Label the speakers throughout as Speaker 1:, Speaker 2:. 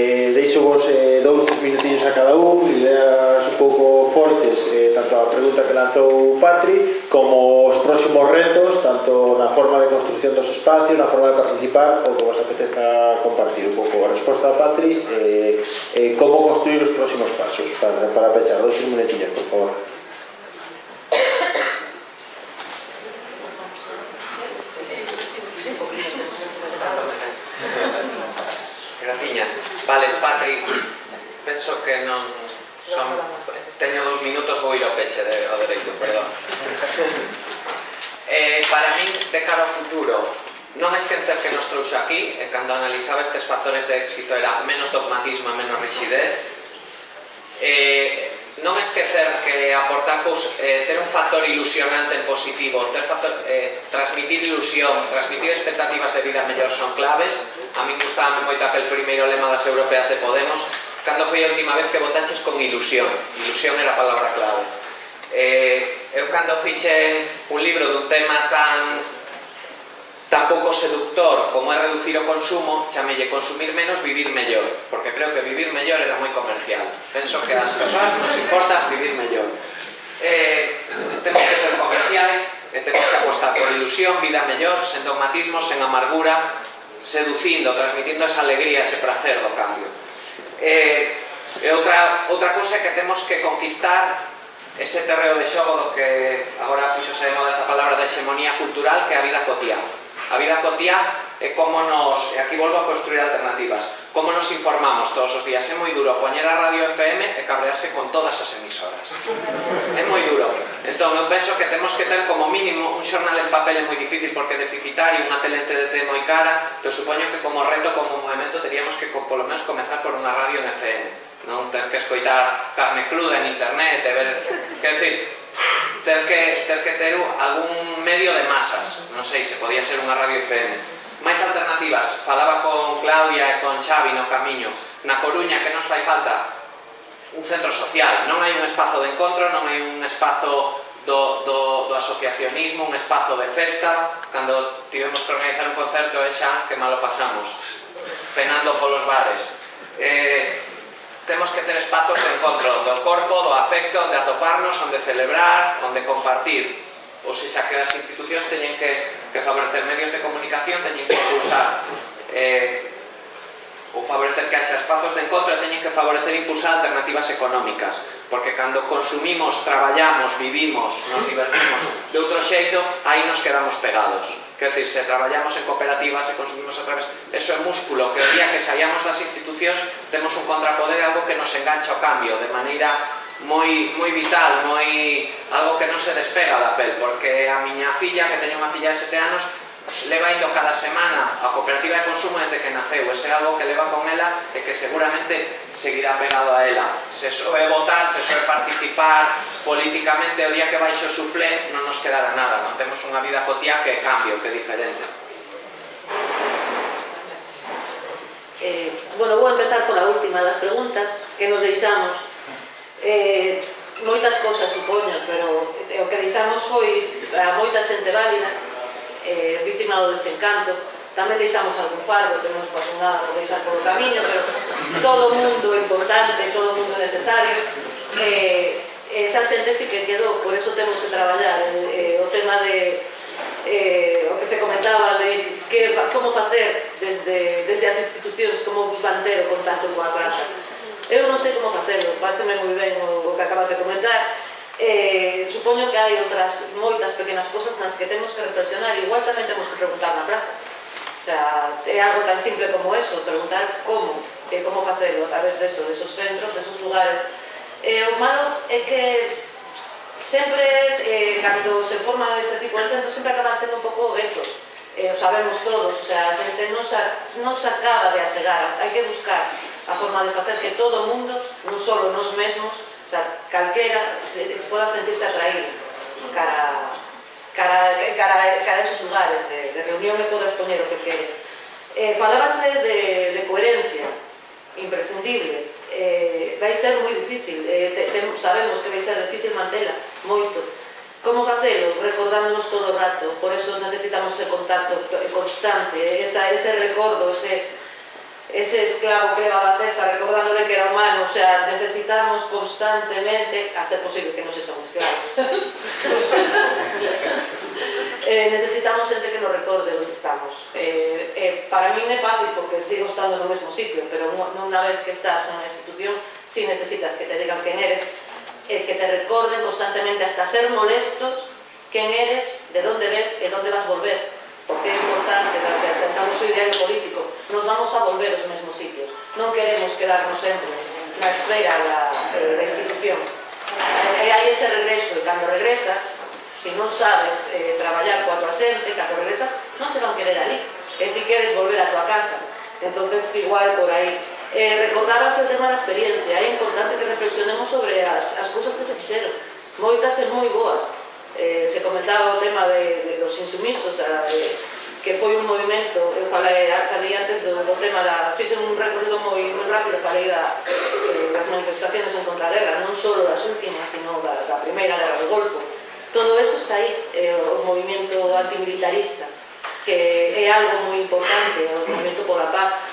Speaker 1: Eh, deixo vos eh, dous, tres minutinhos a cada un, ideas un pouco fortes, eh, tanto a pregunta que lanzou Patri, como os próximos retos, tanto na forma de construcción dos espacios, na forma de participar, ou que vos apeteza compartir un pouco a resposta a Patri, eh, eh, como construir os próximos pasos, para, para pechar, dous, tres minutinhos, por favor.
Speaker 2: penso que non son... Teño dous minutos, vou ir ao peche de, ao dereito, perdón. eh, para min, de cara ao futuro, non esquecer que nos trouxo aquí, e cando analizaba estes factores de éxito era menos dogmatismo e menos rigidez, eh, non esquecer que aportar cous, eh, ter un factor ilusionante en positivo, ter factor, eh, transmitir ilusión, transmitir expectativas de vida mellor son claves. A mí gustaba moito aquel primeiro lema das europeas de Podemos, Cando foi a última vez que votaches con ilusión? Ilusión era a palabra clave. Eh, eu cando fixen un libro dun tema tan tan pouco seductor como é reducir o consumo, chamelle consumir menos, vivir mellor, porque creo que vivir mellor era moi comercial. Penso que as persoas nos importa vivir mellor. Eh, temos que ser comerciais, e temos que apostar por ilusión, vida mellor, sen dogmatismo, sen amargura, seducindo, transmitindo esa alegría, ese placer do cambio. Eh, e, e outra, outra cousa é que temos que conquistar ese terreo de xogo do que agora puxose de moda esa palabra de hexemonía cultural que é a vida cotiá. A vida cotiá e como nos, e aquí volvo a construir alternativas, como nos informamos todos os días, é moi duro poñer a radio FM e cabrearse con todas as emisoras. É moi duro. Entón, eu penso que temos que ter como mínimo un xornal en papel é moi difícil porque é deficitario, unha tele en TDT moi cara, pero supoño que como reto, como movimento, teríamos que polo menos comenzar por unha radio en FM. Non ter que escoitar carne cruda en internet e ver... Quer decir, ter que ter, que ter algún medio de masas. Non sei, se podía ser unha radio FM máis alternativas, falaba con Claudia e con Xavi no camiño, na Coruña que nos fai falta? Un centro social, non hai un espazo de encontro, non hai un espazo do, do, do asociacionismo, un espazo de festa, cando tivemos que organizar un concerto e xa que malo pasamos, penando polos bares. Eh, temos que ter espazos de encontro do corpo, do afecto, onde atoparnos, onde celebrar, onde compartir. Ou seja, que as institucións teñen que que favorecer medios de comunicación teñen que impulsar eh, ou favorecer que haxa espazos de encontro teñen que favorecer impulsar alternativas económicas porque cando consumimos, traballamos, vivimos, nos divertimos de outro xeito, aí nos quedamos pegados. Quer decir, se traballamos en cooperativas se consumimos a través, eso é músculo que o día que saíamos das institucións temos un contrapoder algo que nos engancha ao cambio de maneira moi, moi vital, moi algo que non se despega da pel, porque a miña filla, que teño unha filla de 7 anos, leva indo cada semana a cooperativa de consumo desde que naceu, ese é algo que leva con ela e que seguramente seguirá pegado a ela. Se soe votar, se soe participar políticamente, o día que baixo o suflé, non nos quedará nada, non temos unha vida cotía que é cambio, que é diferente.
Speaker 3: Eh, bueno, vou empezar pola última das preguntas que nos deixamos eh, moitas cousas supoño, pero o que deixamos foi a moita xente válida, eh, víctima do desencanto, tamén deixamos algún fardo que non pasou nada por deixar polo camiño, pero todo o mundo importante, todo o mundo necesario, eh, esa xente sí que quedou, por eso temos que traballar. Eh, o tema de eh, o que se comentaba de que, como facer desde, desde as institucións, como manter o contacto coa praza. Eu non sei como facelo, pareceme moi ben o, o que acabas de comentar. Eh, supoño que hai outras moitas pequenas cosas nas que temos que reflexionar, igual tamén temos que preguntar na praza. O sea, é algo tan simple como eso, preguntar como, e como facelo a través de esos centros, de esos lugares. Eh, o malo é que sempre, eh, cando se forma ese tipo de centros, sempre acaban sendo un pouco guetos eh, o sabemos todos, o sea, a xente non se, non se acaba de achegar, hai que buscar a forma de facer que todo o mundo, non só nos mesmos, o sea, calquera se, se poda sentirse atraído cara, cara, cara, cara a esos lugares de, de reunión e poda exponer o que quere. Eh, falábase de, de coherencia, imprescindible, eh, vai ser moi difícil, eh, te, te, sabemos que vai ser difícil mantela, moito, Como facelo? Recordándonos todo o rato, por eso necesitamos ese contacto constante, esa, ese recordo, ese, ese esclavo que levaba César recordándole que era humano, o sea, necesitamos constantemente, a ser posible que non se son esclavos, eh, necesitamos xente que nos recorde onde estamos. Eh, eh, para mí é fácil porque sigo estando no mesmo sitio, pero unha vez que estás nunha institución, si sí necesitas que te digan quen eres, que te recorden constantemente hasta ser molestos quen eres, de onde ves e onde vas volver porque é importante cando o diario político. Nos vamos a volver aos mesmos sitios. Non queremos quedarnos sempre na esfera da, eh, da institución. E hai ese regreso e cando regresas se non sabes eh, traballar coa tua xente cando regresas non se van querer ali. E ti queres volver a tua casa. Entonces igual por aí. Eh, recordabas o tema da experiencia. É importante que reflexionemos sobre as, as cousas que se fixeron moitas e moi boas. Eh, se comentaba o tema de, dos insumisos a, de, que foi un movimento eu falei a antes do, do tema da, fixen un recorrido moi, moi rápido falei da, eh, das manifestaciones en contra a guerra non só das últimas sino da, da primeira guerra do Golfo. Todo eso está aí eh, o movimento antimilitarista que é algo moi importante o movimento pola paz.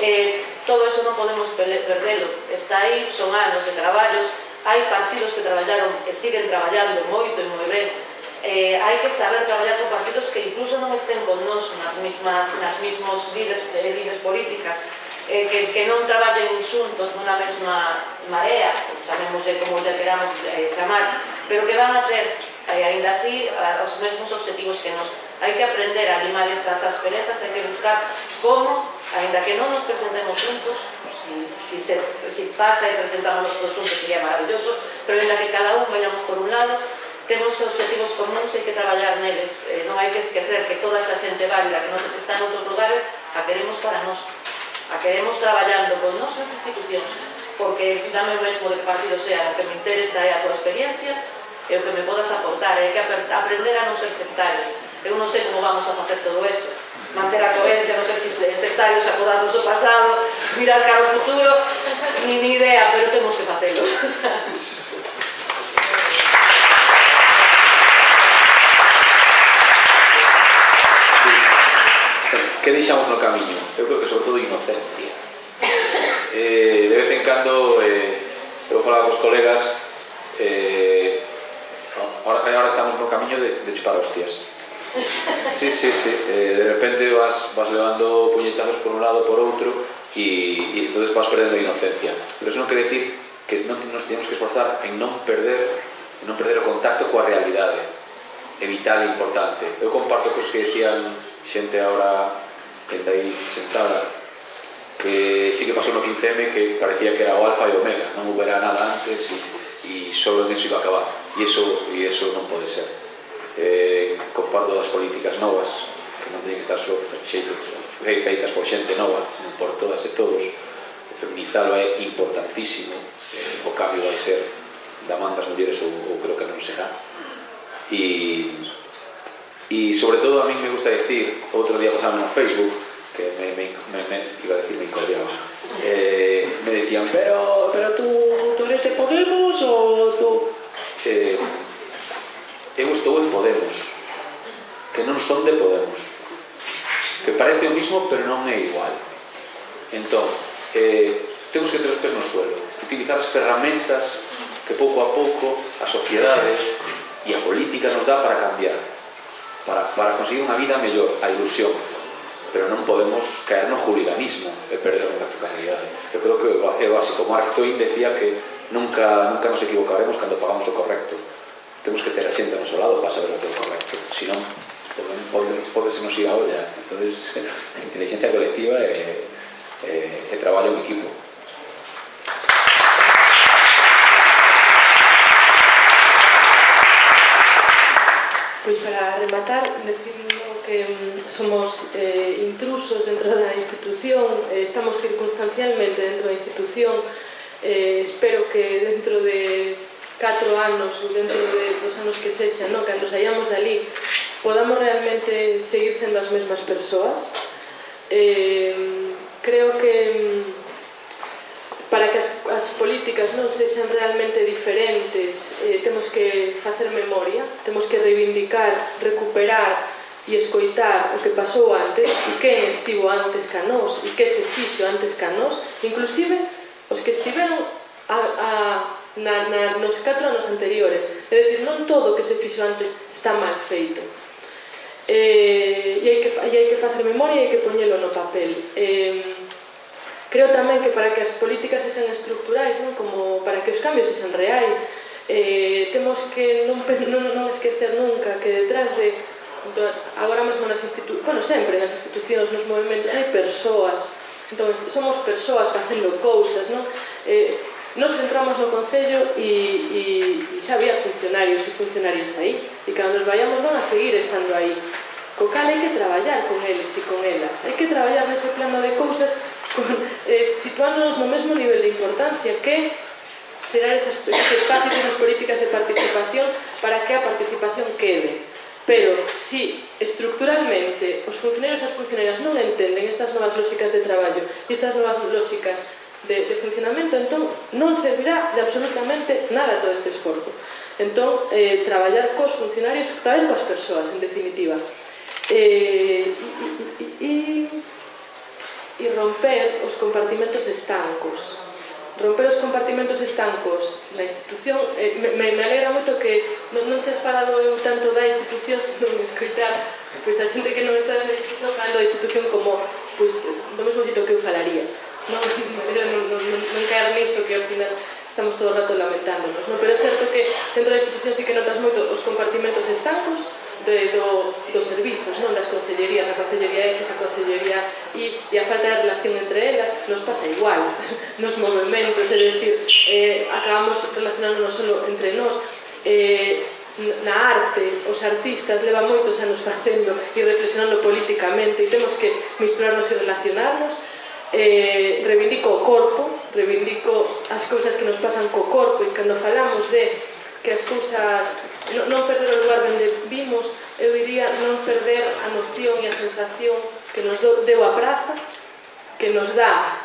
Speaker 3: Eh, todo eso non podemos perdelo está aí, son anos de traballos hai partidos que traballaron e siguen traballando moito e moi ben eh, hai que saber traballar con partidos que incluso non estén con nos nas mismas, nas mismos líderes, eh, líderes políticas, eh, que, que non traballen xuntos nunha mesma marea, chamémoslle como lle queramos eh, chamar, pero que van a ter, eh, ainda así, os mesmos objetivos que nos. Hai que aprender a limar esas asperezas, hai que buscar como, ainda que non nos presentemos juntos, si, si, se, si pasa e presentamos todos juntos sería maravilloso, pero ainda que cada un vayamos por un lado, temos objetivos comuns e que traballar neles. Eh, non hai que esquecer que toda esa xente válida que non está en outros lugares a queremos para nós. A queremos traballando con nós nas institucións. Porque dame o mesmo de que partido sea, o que me interesa é a tua experiencia e o que me podas aportar. é que aprender a non ser sectarios. Eu non sei como vamos a facer todo eso. Manter a coherencia, non sei se sectarios acordarnos do pasado, mirar cara ao futuro, ni, ni idea, pero temos que facelo.
Speaker 4: que deixamos no camiño? Eu creo que sobre todo inocencia. Eh, de vez en cando, eh, eu falaba cos colegas, eh, ahora, ahora estamos no camiño de, de chupar hostias. Sí, sí, sí. Eh, de repente vas, vas levando puñetazos por un lado, por outro, e, e entonces vas perdendo a inocencia. Pero eso non quer decir que non nos tenemos que esforzar en non perder, en non perder o contacto coa realidade. É vital e importante. Eu comparto cos que decían xente ahora está aí sentada que sí que pasou no 15M que parecía que era o alfa e omega, non hubiera nada antes e, e só en eso iba a acabar. E eso, e eso non pode ser. Eh, comparto das políticas novas que non teñen que estar só feitas por xente nova sino por todas e todos. O feminizado é importantísimo eh, o cambio vai ser da man das mulleres ou, ou creo que non será. E Y sobre todo a mí me gusta decir, outro día pasaba en Facebook, que me, me, me, me iba a decir me incordiaba, eh, me decían, pero, pero tú, tú eres de Podemos o tú... Eh, eu estou en Podemos, que non son de Podemos, que parece o mismo pero non é igual. Entón, eh, temos que ter os pés no suelo, utilizar as ferramentas que pouco a pouco a sociedade e a política nos dá para cambiar para, para conseguir unha vida mellor, a ilusión. Pero non podemos caer no juliganismo e perder a practicalidade. Eu creo que é básico. Mark Twain decía que nunca, nunca nos equivocaremos cando fagamos o correcto. Temos que ter a xente ao noso lado para saber o que é o correcto. Se non, pode, pode se nos ir a olla. Entón, a inteligencia colectiva eh, eh, é, é, é traballo en equipo.
Speaker 5: Pois para rematar, decindo que mm, somos eh, intrusos dentro da institución, eh, estamos circunstancialmente dentro da institución, eh, espero que dentro de 4 anos ou dentro de, dos anos que sexa, no, cando saíamos dali, podamos realmente seguir sendo as mesmas persoas. Eh, creo que mm, para que as as políticas non sexan realmente diferentes, eh, temos que facer memoria, temos que reivindicar, recuperar e escoitar o que pasou antes e quen estivo antes que a nós e que se fixo antes que a nós, inclusive os que estiveron a, a, na, na, nos 4 anos anteriores. É dicir, non todo o que se fixo antes está mal feito. Eh, e, hai que, e hai que facer memoria e hai que poñelo no papel. Eh, Creo tamén que para que as políticas sexan estructurais, non? como para que os cambios sexan reais, eh, temos que non, non, non esquecer nunca que detrás de agora mesmo nas institucións, bueno, sempre nas institucións, nos movimentos, hai persoas. Entón, somos persoas facendo cousas, non? Eh, nos entramos no Concello e, e, e xa había funcionarios e funcionarias aí, e cando nos vayamos van a seguir estando aí. Co cal hai que traballar con eles e con elas, hai que traballar nese plano de cousas Eh, situándonos no mesmo nivel de importancia que serán esas, esos espacios e esas políticas de participación para que a participación quede. Pero, si estructuralmente os funcionarios e as funcionarias non entenden estas novas lógicas de traballo e estas novas lógicas de, de funcionamento, entón non servirá de absolutamente nada todo este esforzo. Entón, eh, traballar cos funcionarios, traballar coas persoas, en definitiva. Eh, e, e, e, e romper os compartimentos estancos. Romper os compartimentos estancos na institución, eh, me, me alegra moito que non, non te has falado eu tanto da institución, senón me escoitar pois a xente que non está na institución falando da institución como pois, do mesmo xito que eu falaría. Non, me alegra non, non, non, non caer niso que ao final estamos todo o rato lamentándonos. Non? Pero é certo que dentro da institución sí que notas moito os compartimentos estancos, de, do, dos servizos, non? Das concellerías, a concellería X, a concellería Y, e a falta de relación entre elas nos pasa igual, nos movimentos, é dicir, eh, acabamos relacionándonos solo entre nós, eh, na arte, os artistas levan moitos anos facendo e reflexionando políticamente e temos que misturarnos e relacionarnos, eh, reivindico o corpo, reivindico as cousas que nos pasan co corpo e cando falamos de que as cousas non perder o lugar onde vimos, eu diría non perder a noción e a sensación que nos deu a praza, que nos dá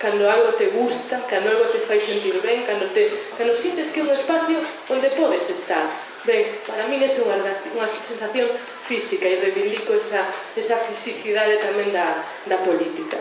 Speaker 5: cando algo te gusta, cando algo te fai sentir ben, cando, te, cando sientes que é un espacio onde podes estar. Ben, para min é unha, unha sensación física e reivindico esa, esa fisicidade tamén da, da política.